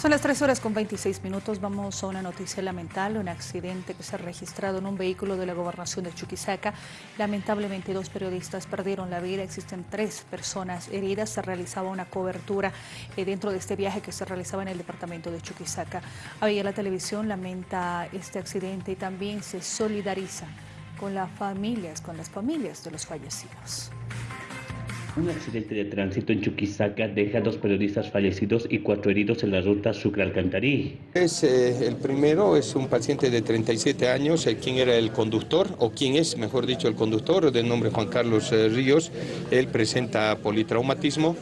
Son las 3 horas con 26 minutos. Vamos a una noticia lamentable, un accidente que se ha registrado en un vehículo de la gobernación de Chuquisaca. Lamentablemente dos periodistas perdieron la vida, existen tres personas heridas. Se realizaba una cobertura eh, dentro de este viaje que se realizaba en el departamento de Chuquisaca. Ayer la televisión lamenta este accidente y también se solidariza con las familias, con las familias de los fallecidos. Un accidente de tránsito en Chuquisaca deja dos periodistas fallecidos y cuatro heridos en la ruta Sucre-Alcantarí. Es, eh, el primero es un paciente de 37 años, eh, quien era el conductor, o quien es, mejor dicho, el conductor, del nombre Juan Carlos eh, Ríos. Él presenta politraumatismo.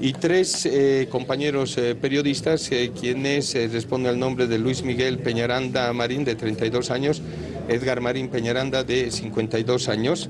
Y tres eh, compañeros periodistas, quienes responden al nombre de Luis Miguel Peñaranda Marín, de 32 años, Edgar Marín Peñaranda de 52 años.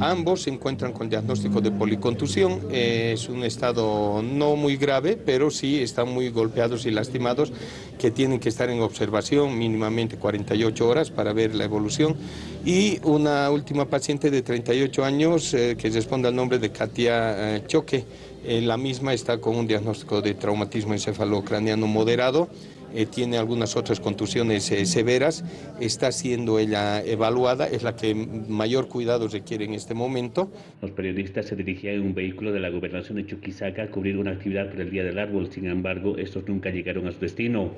Ambos se encuentran con diagnóstico de policontusión. es un estado no muy grave, pero sí están muy golpeados y lastimados, que tienen que estar en observación mínimamente 48 horas para ver la evolución. Y una última paciente de 38 años que responde al nombre de Katia Choque. la misma está con un diagnóstico de traumatismo encefalocraniano moderado eh, tiene algunas otras contusiones eh, severas, está siendo ella evaluada, es la que mayor cuidado requiere en este momento. Los periodistas se dirigían en un vehículo de la gobernación de Chuquisaca a cubrir una actividad por el Día del Árbol, sin embargo, estos nunca llegaron a su destino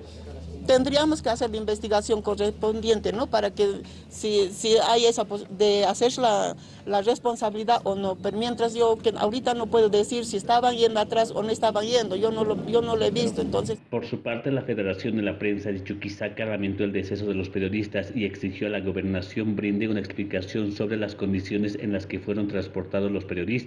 tendríamos que hacer la investigación correspondiente, ¿no? Para que si, si hay esa de hacer la, la, responsabilidad o no. Pero mientras yo que ahorita no puedo decir si estaban yendo atrás o no estaban yendo, yo no lo, yo no lo he visto, entonces. Por su parte, la De la Prensa de Chuquisaca lamentó el deceso de los periodistas y exigió a la gobernación brinde una explicación sobre las condiciones en las que fueron transportados los periodistas.